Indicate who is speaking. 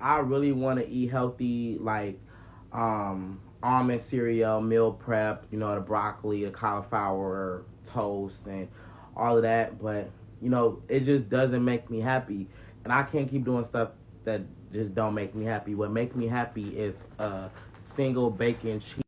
Speaker 1: I really want to eat healthy, like um, almond cereal, meal prep, you know, the broccoli, the cauliflower, toast, and all of that. But you know, it just doesn't make me happy, and I can't keep doing stuff that just don't make me happy. What makes me happy is a single bacon cheese.